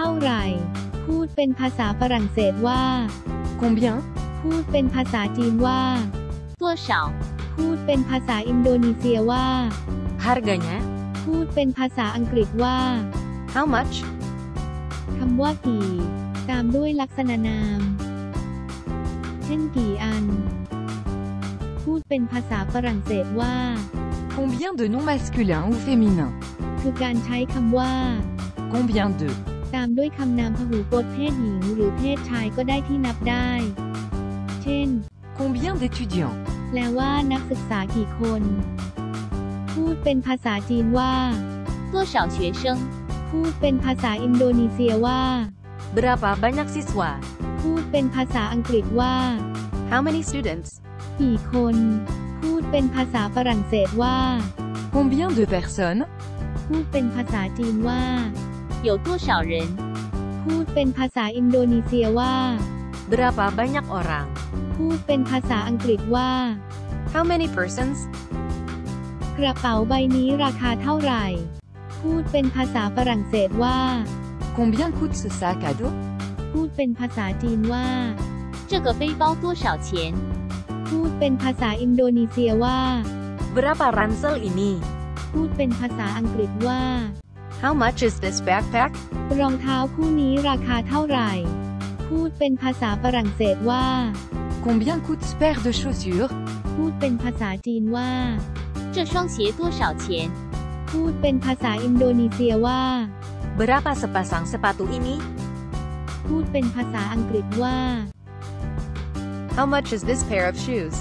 ท่าไหร่ พูดเป็นภาษาฝรั่งเศสว่า Combien พูดเป็นภาษาจีนว่า多少？พูดเป็นภาษาอินโดนีเซียว่า Harganya พูดเป็นภาษาอังกฤษว่า How much คำว่ากี่ ตามด้วยลักษณะนาม เช่นกี่อัน พูดเป็นภาษาฝรั่งเศสว่า Combien de noms masculins ou féminins คือการใช้คำว่า Combien de ตามด้วยคำนามพหูพจน์เพศหญิงหรือเพศชายก็ได้ที่นับได้ เช่น Combien d'étudiants แปลว่านักศึกษากี่คน พูดเป็นภาษาจีนว่า 多少学生？ พูดเป็นภาษาอินโดนีเซียว่า Berapa banyak siswa พูดเป็นภาษาอังกฤษว่า How many students กี่คน พูดเป็นภาษาฝรั่งเศสว่า Combien de personnes พูดเป็นภาษาจีนว่า 有多少人？ พูดเป็นภาษาอินโดนีเซียว่า Berapa banyak orang พูดเป็นภาษาอังกฤษว่า How many persons กระเป๋าใบนี้ราคาเท่าไหร่ พูดเป็นภาษาฝรั่งเศสว่า Combien coûte ce sac à dos พูดเป็นภาษาจีนว่า 这个背包多少钱？ พูดเป็นภาษาอินโดนีเซียว่า Berapa ransel ini พูดเป็นภาษาอังกฤษว่า How much is this backpack รองเท้าคู่นี้ราคาเท่าไหร่ พูดเป็นภาษาฝรั่งเศสว่า Combien coûte ce paire de chaussures พูดเป็นภาษาจีนว่า 这双鞋多少钱？ พูดเป็นภาษาอินโดนีเซียว่า Berapa sepasang sepatu ini พูดเป็นภาษาอังกฤษว่า How much is this pair of shoes